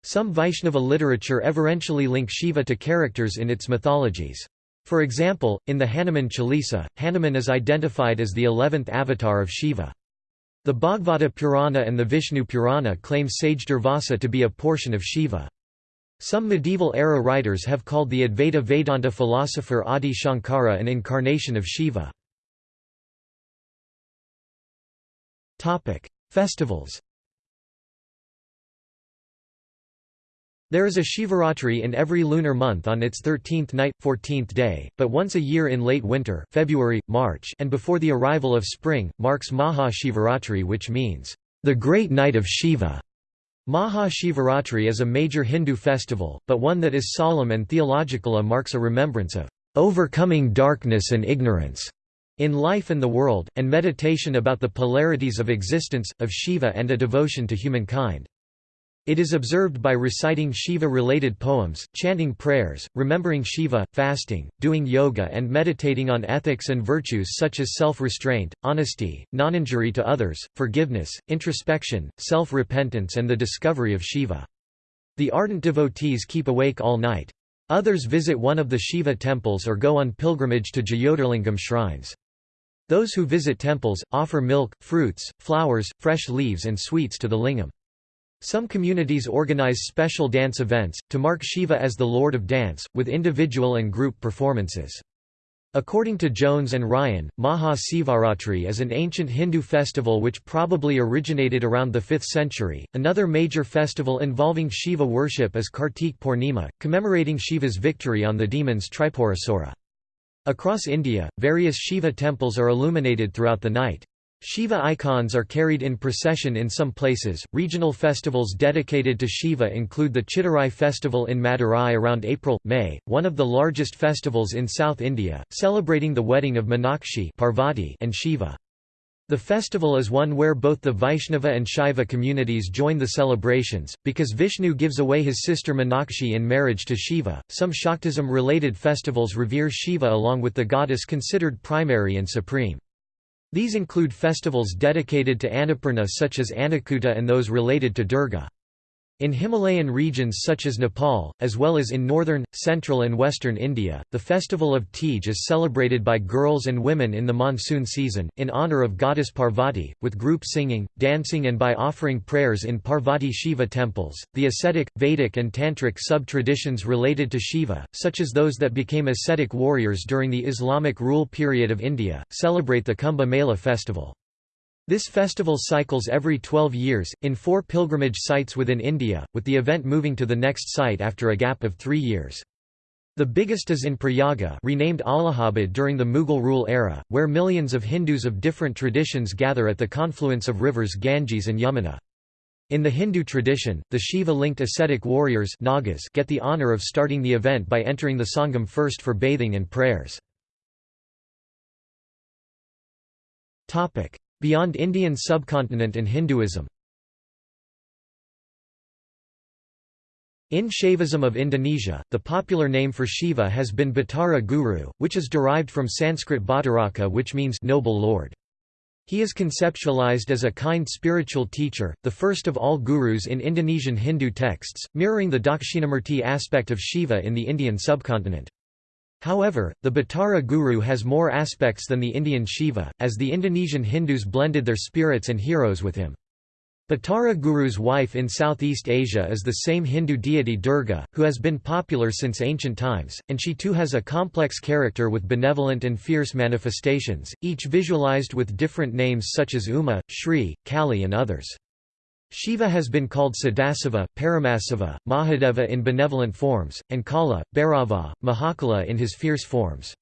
Some Vaishnava literature everentially link Shiva to characters in its mythologies. For example, in the Hanuman Chalisa, Hanuman is identified as the eleventh avatar of Shiva. The Bhagavata Purana and the Vishnu Purana claim Sage Durvasa to be a portion of Shiva. Some medieval-era writers have called the Advaita Vedanta philosopher Adi Shankara an incarnation of Shiva. Festivals There is a Shivaratri in every lunar month on its 13th night, 14th day, but once a year in late winter February, March and before the arrival of spring, marks Maha Shivaratri which means, "...the great night of Shiva". Maha Shivaratri is a major Hindu festival, but one that is solemn and theological a marks a remembrance of "...overcoming darkness and ignorance." in life and the world, and meditation about the polarities of existence, of Shiva and a devotion to humankind. It is observed by reciting Shiva-related poems, chanting prayers, remembering Shiva, fasting, doing yoga and meditating on ethics and virtues such as self-restraint, honesty, non-injury to others, forgiveness, introspection, self-repentance and the discovery of Shiva. The ardent devotees keep awake all night. Others visit one of the Shiva temples or go on pilgrimage to Jyotirlingam shrines. Those who visit temples, offer milk, fruits, flowers, fresh leaves and sweets to the lingam. Some communities organize special dance events, to mark Shiva as the Lord of Dance, with individual and group performances. According to Jones and Ryan, Maha Sivaratri is an ancient Hindu festival which probably originated around the 5th century. Another major festival involving Shiva worship is Kartik Purnima, commemorating Shiva's victory on the demons Tripurasura. Across India, various Shiva temples are illuminated throughout the night. Shiva icons are carried in procession in some places. Regional festivals dedicated to Shiva include the Chithirai festival in Madurai around April May, one of the largest festivals in South India, celebrating the wedding of Meenakshi Parvati and Shiva. The festival is one where both the Vaishnava and Shaiva communities join the celebrations, because Vishnu gives away his sister Meenakshi in marriage to Shiva. Some Shaktism related festivals revere Shiva along with the goddess considered primary and supreme. These include festivals dedicated to Annapurna such as Annakuta and those related to Durga. In Himalayan regions such as Nepal, as well as in northern, central and western India, the festival of Teej is celebrated by girls and women in the monsoon season, in honour of goddess Parvati, with group singing, dancing and by offering prayers in Parvati Shiva temples. The ascetic, Vedic and Tantric sub-traditions related to Shiva, such as those that became ascetic warriors during the Islamic rule period of India, celebrate the Kumbh Mela festival. This festival cycles every 12 years, in four pilgrimage sites within India, with the event moving to the next site after a gap of three years. The biggest is in Prayaga renamed Allahabad during the Mughal rule era, where millions of Hindus of different traditions gather at the confluence of rivers Ganges and Yamuna. In the Hindu tradition, the Shiva-linked ascetic warriors Nagas get the honour of starting the event by entering the Sangam first for bathing and prayers. Beyond Indian subcontinent and Hinduism In Shaivism of Indonesia, the popular name for Shiva has been Batara Guru, which is derived from Sanskrit Bhattaraka which means noble lord. He is conceptualized as a kind spiritual teacher, the first of all gurus in Indonesian Hindu texts, mirroring the Dakshinamurti aspect of Shiva in the Indian subcontinent. However, the Batara Guru has more aspects than the Indian Shiva, as the Indonesian Hindus blended their spirits and heroes with him. Batara Guru's wife in Southeast Asia is the same Hindu deity Durga, who has been popular since ancient times, and she too has a complex character with benevolent and fierce manifestations, each visualized with different names such as Uma, Shri, Kali and others. Shiva has been called Sadasiva, Paramasiva, Mahadeva in benevolent forms, and Kala, Bhairava, Mahakala in his fierce forms.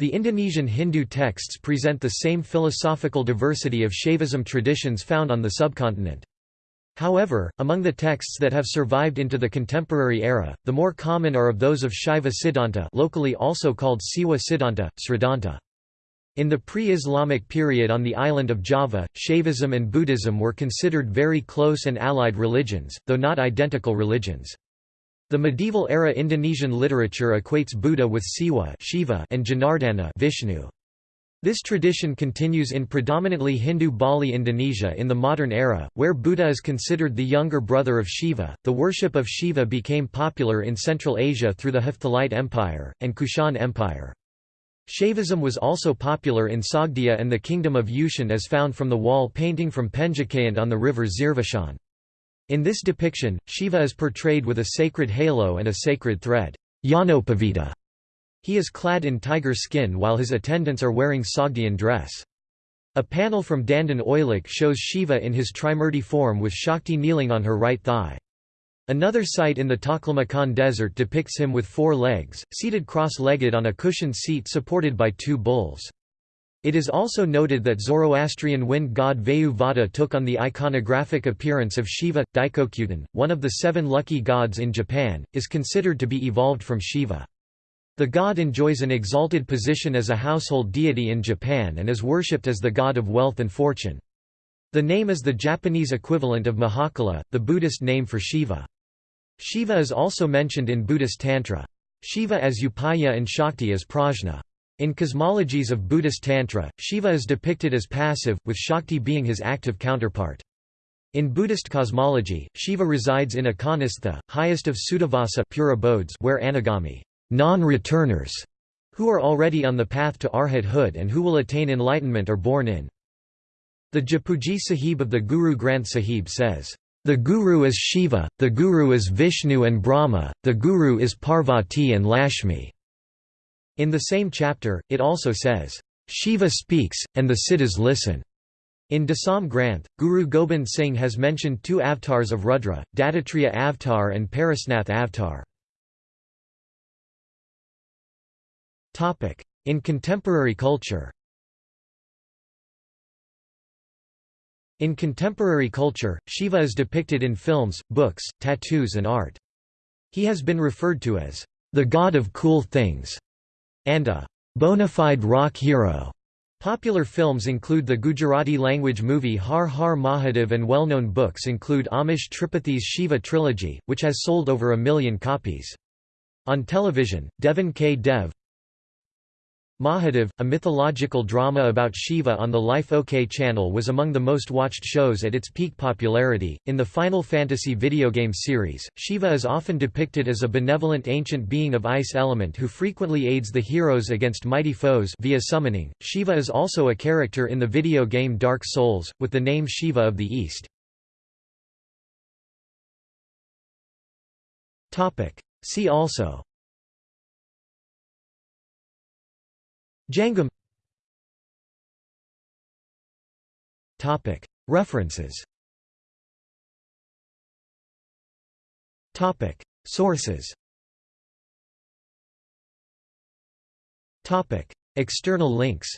The Indonesian Hindu texts present the same philosophical diversity of Shaivism traditions found on the subcontinent. However, among the texts that have survived into the contemporary era, the more common are of those of Shaiva Siddhanta locally also called Siwa Siddhanta, Sridhanta. In the pre-Islamic period on the island of Java, Shaivism and Buddhism were considered very close and allied religions, though not identical religions. The medieval-era Indonesian literature equates Buddha with Siwa Shiva and Janardana Vishnu. This tradition continues in predominantly Hindu Bali Indonesia in the modern era, where Buddha is considered the younger brother of Shiva. The worship of Shiva became popular in Central Asia through the Hephthalite Empire, and Kushan Empire. Shaivism was also popular in Sogdia and the Kingdom of Yushan as found from the wall painting from Penjikent on the river Zeravshan. In this depiction, Shiva is portrayed with a sacred halo and a sacred thread. Yajnopavita. He is clad in tiger skin while his attendants are wearing Sogdian dress. A panel from Dandan Oilik shows Shiva in his Trimurti form with Shakti kneeling on her right thigh. Another site in the Taklamakan desert depicts him with four legs, seated cross-legged on a cushioned seat supported by two bulls. It is also noted that Zoroastrian wind god Vayu Vada took on the iconographic appearance of Shiva. Daikokuten, one of the seven lucky gods in Japan, is considered to be evolved from Shiva. The god enjoys an exalted position as a household deity in Japan and is worshipped as the god of wealth and fortune. The name is the Japanese equivalent of Mahakala, the Buddhist name for Shiva. Shiva is also mentioned in Buddhist Tantra. Shiva as Upaya and Shakti as Prajna. In cosmologies of Buddhist Tantra, Shiva is depicted as passive, with Shakti being his active counterpart. In Buddhist cosmology, Shiva resides in Akanistha, highest of Suddhavasa pure abodes where anagami non-returners, who are already on the path to arhathood and who will attain enlightenment are born in. The Japji Sahib of the Guru Granth Sahib says, "...the Guru is Shiva, the Guru is Vishnu and Brahma, the Guru is Parvati and Lashmi." In the same chapter, it also says, "...Shiva speaks, and the Siddhas listen." In Dasam Granth, Guru Gobind Singh has mentioned two avatars of Rudra, Dattatreya Avatar and Parasnath Avatar. In contemporary culture In contemporary culture, Shiva is depicted in films, books, tattoos and art. He has been referred to as the god of cool things and a bona fide rock hero. Popular films include the Gujarati language movie Har Har Mahadev and well-known books include Amish Tripathi's Shiva trilogy, which has sold over a million copies. On television, Devon Ke Dev, Mahadev, a mythological drama about Shiva on the Life OK channel was among the most watched shows at its peak popularity. In the Final Fantasy video game series, Shiva is often depicted as a benevolent ancient being of ice element who frequently aids the heroes against mighty foes via summoning. Shiva is also a character in the video game Dark Souls, with the name Shiva of the East. See also Jangam References. Sources. External links.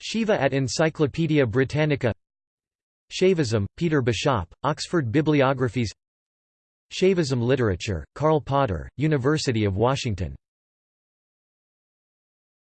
Shiva at Encyclopædia Britannica. Shaivism, Peter Bishop, Oxford Bibliographies Shaivism Literature, Karl Potter, University of Washington